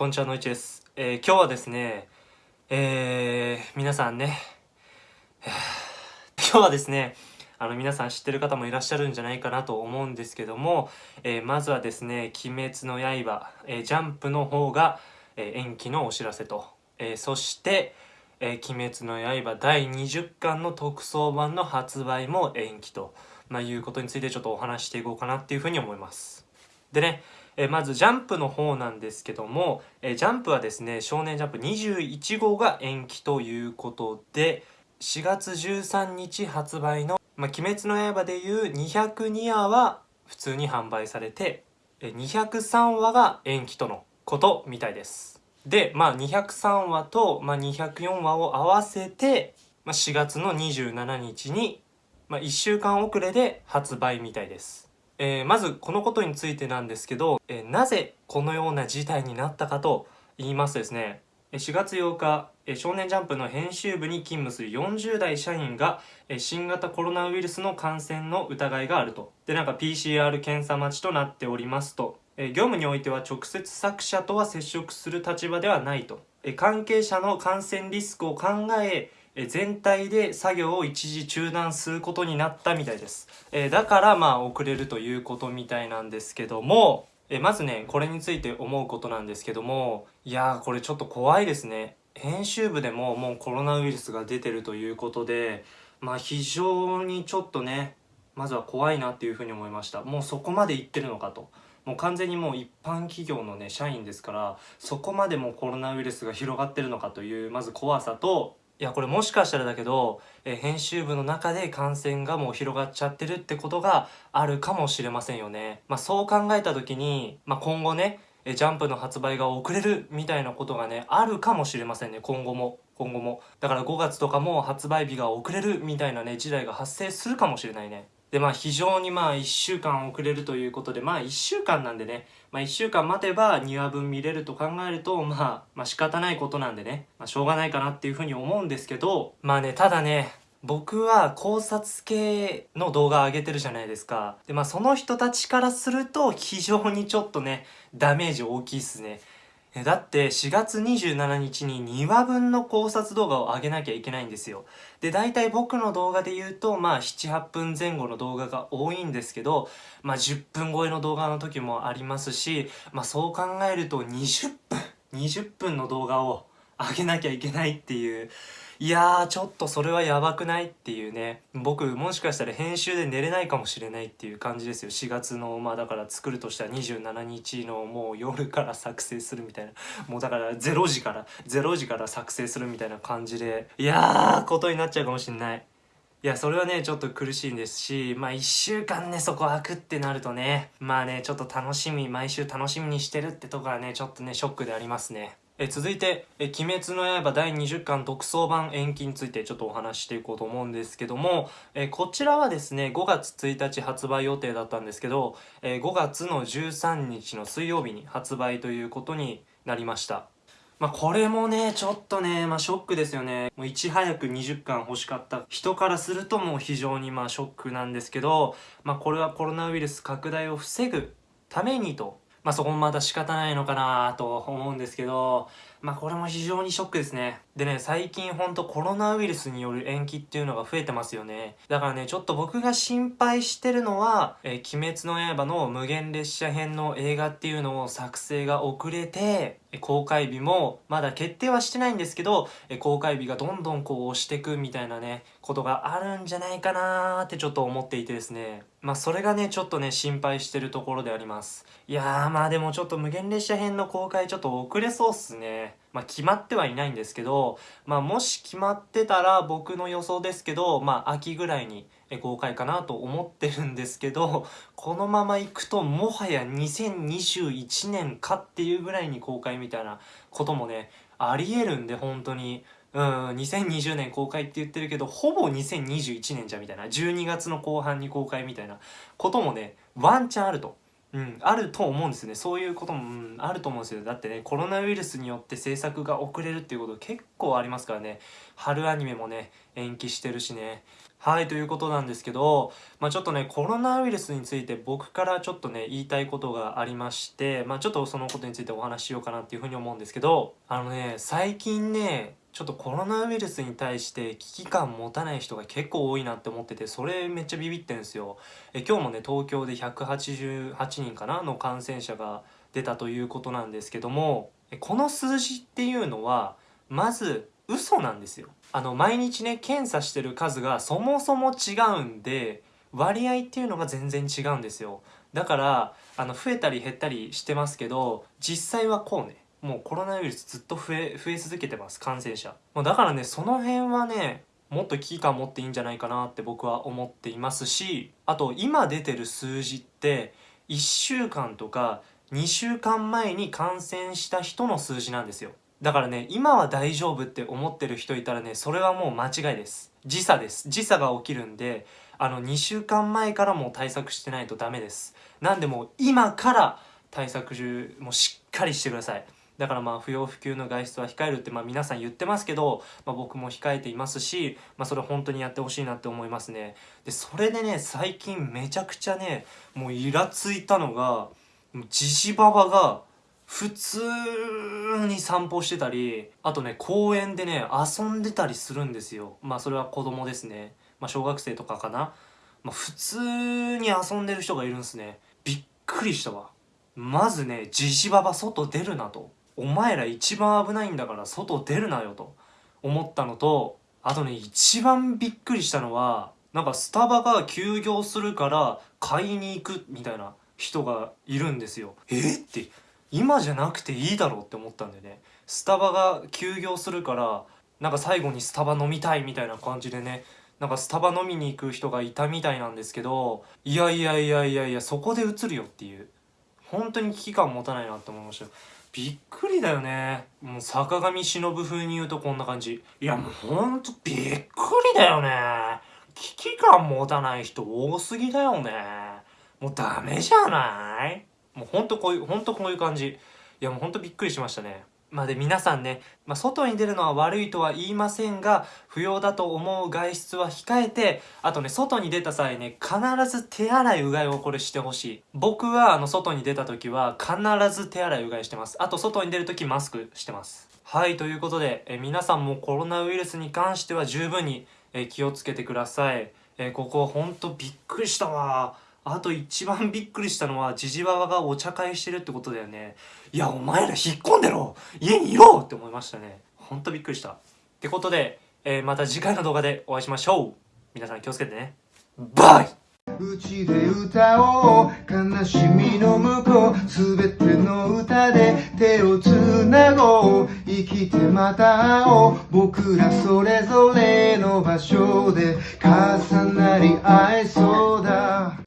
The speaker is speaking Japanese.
こんにちは、のいちです。えー、今日はですね、えー、皆さんね、今日はですね、あの、皆さん知ってる方もいらっしゃるんじゃないかなと思うんですけども、えー、まずはですね、鬼滅の刃、え、ジャンプの方が、え、延期のお知らせと、え、そして、え、鬼滅の刃第20巻の特装版の発売も延期と、まあ、いうことについてちょっとお話していこうかなっていうふうに思います。でね、えまずジャンプの方なんですけども、えジャンプはですね少年ジャンプ21号が延期ということで4月13日発売の「まあ、鬼滅の刃」でいう202話は普通に販売されて203話が延期とのことみたいです。でまあ203話と、まあ、204話を合わせて、まあ、4月の27日に、まあ、1週間遅れで発売みたいです。えー、まずこのことについてなんですけど、えー、なぜこのような事態になったかと言いますとですね4月8日少年ジャンプの編集部に勤務する40代社員が新型コロナウイルスの感染の疑いがあると。でなんか PCR 検査待ちとなっておりますと。業務においては直接作者とは接触する立場ではないと。関係者の感染リスクを考え全体で作業を一時中断することになったみたいです。えだからまあ遅れるということみたいなんですけども、えまずね、これについて思うことなんですけども、いやーこれちょっと怖いですね。編集部でももうコロナウイルスが出てるということで、まあ非常にちょっとね、まずは怖いなっていうふうに思いました。もうそこまでいってるのかと。もう完全にもう一般企業のね、社員ですから、そこまでもコロナウイルスが広がってるのかという、まず怖さと、いやこれもしかしたらだけど、え編集部の中で感染がもう広がっちゃってるってことがあるかもしれませんよね。まあそう考えた時に、まあ今後ね、えジャンプの発売が遅れるみたいなことがね、あるかもしれませんね、今後も。今後も。だから5月とかも発売日が遅れるみたいなね、時代が発生するかもしれないね。でまあ非常にまあ1週間遅れるということでまあ1週間なんでねまあ1週間待てば2話分見れると考えるとまあまあ仕方ないことなんでねまあしょうがないかなっていうふうに思うんですけどまあねただね僕は考察系の動画上げてるじゃないですか。で、まあその人たちからすると非常にちょっとね、ダメージ大きいっすね。だって4月27日に2話分の考察動画を上げなきゃいけないんですよ。で、大体僕の動画で言うと、まあ7、8分前後の動画が多いんですけど、まあ10分超えの動画の時もありますし、まあそう考えると20分、20分の動画を上げなきゃいけないっていう、いやーちょっとそれはやばくないっていうね。僕もしかしたら編集で寝れないかもしれないっていう感じですよ。4月のまあだから作るとしたら27日のもう夜から作成するみたいな。もうだから0時から0時から作成するみたいな感じで。いやーことになっちゃうかもしんない。いや、それはね、ちょっと苦しいんですし、まあ一週間ね、そこ開くってなるとね、まあね、ちょっと楽しみ、毎週楽しみにしてるってとこはね、ちょっとね、ショックでありますね。え続いて「え鬼滅の刃」第20巻特装版延期についてちょっとお話ししていこうと思うんですけども、えこちらはですね5月1日発売予定だったんですけど、え5月の13日の水曜日に発売ということになりましたまあこれもね、ちょっとね、まあショックですよね。もういち早く20巻欲しかった人からするともう非常にまあショックなんですけど、まあこれはコロナウイルス拡大を防ぐためにとまあそこもまた仕方ないのかなと思うんですけど、まあこれも非常にショックですね。でね、最近ほんとコロナウイルスによる延期っていうのが増えてますよね。だからね、ちょっと僕が心配してるのは、えー、鬼滅の刃の無限列車編の映画っていうのを作成が遅れて、公開日もまだ決定はしてないんですけど、公開日がどんどんこう押してくみたいなね、ことがあるんじゃないかなーってちょっと思っていてですね。まあそれがね、ちょっとね、心配してるところであります。いやーまあでもちょっと無限列車編の公開ちょっと遅れそうっすね。まあ決まってはいないんですけど、まあもし決まってたら僕の予想ですけど、まあ秋ぐらいに公開かなと思ってるんですけど、このまま行くともはや2021年かっていうぐらいに公開みたいなこともね、あり得るんで本当に。うん、2020年公開って言ってるけど、ほぼ2021年じゃみたいな。12月の後半に公開みたいなこともね、ワンチャンあると。うん、あると思うんですね。そういうことも、うん、あると思うんですよだってねコロナウイルスによって制作が遅れるっていうこと結構ありますからね。春アニメもね延期してるしね。はいということなんですけど、まあ、ちょっとねコロナウイルスについて僕からちょっとね言いたいことがありましてまあちょっとそのことについてお話ししようかなっていうふうに思うんですけどあのね最近ねちょっとコロナウイルスに対して危機感持たない人が結構多いなって思っててそれめっちゃビビってんですよ。え今日もね東京で188人かなの感染者が出たということなんですけどもこの数字っていうのはまず嘘なんですよ。あの毎日ね検査してる数がそもそも違うんで割合っていうのが全然違うんですよ。だからあの増えたり減ったりしてますけど実際はこうね。もうコロナウイルスずっと増え増え続けてます感染者。もうだからねその辺はねもっと危機感持っていいんじゃないかなって僕は思っていますしあと今出てる数字って1週間とか2週間前に感染した人の数字なんですよ。だからね今は大丈夫って思ってる人いたらねそれはもう間違いです。時差です。時差が起きるんであの2週間前からもう対策してないとダメです。なんでも今から対策中もしっかりしてください。だからまあ不要不急の外出は控えるってまあ皆さん言ってますけど、まあ、僕も控えていますし、まあ、それ本当にやってほしいなって思いますね。でそれでね最近めちゃくちゃねもうイラついたのがジジババが普通に散歩してたりあとね公園でね遊んでたりするんですよ。まあそれは子供ですね。まあ小学生とかかな、まあ、普通に遊んでる人がいるんすね。びっくりしたわ。まずねジジババ外出るなと。お前ら一番危ないんだから外出るなよと思ったのとあとね一番びっくりしたのはなんかスタバが休業するから買いに行くみたいな人がいるんですよ。えって今じゃなくていいだろうって思ったんだよね。スタバが休業するからなんか最後にスタバ飲みたいみたいな感じでねなんかスタバ飲みに行く人がいたみたいなんですけどいやいやいやいやいやそこで映るよっていう。本当に危機感持たないなって思いましたびっくりだよね。もう坂上忍風に言うとこんな感じ。いやもうほんとびっくりだよね。危機感持たない人多すぎだよね。もうダメじゃない？もうほんとこういうほんとこういう感じ。いやもうほんとびっくりしましたね。まあで皆さんね、まあ、外に出るのは悪いとは言いませんが不要だと思う外出は控えてあとね外に出た際ね必ず手洗いうがいをこれしてほしい。僕はあの外に出た時は必ず手洗いうがいしてます。あと外に出る時マスクしてます。はいということでえ皆さんもコロナウイルスに関しては十分にえ気をつけてください。えここほんとびっくりしたわ。あと一番びっくりしたのは、ジジババがお茶会してるってことだよね。いや、お前ら引っ込んでろ家にいろって思いましたね。ほんとびっくりした。ってことで、えー、また次回の動画でお会いしましょう。皆さん気をつけてね。バイうちで歌おう悲しみの向こうすべての歌で手をつなごう生きてまた会おう僕らそれぞれの場所で重なり合えそうだ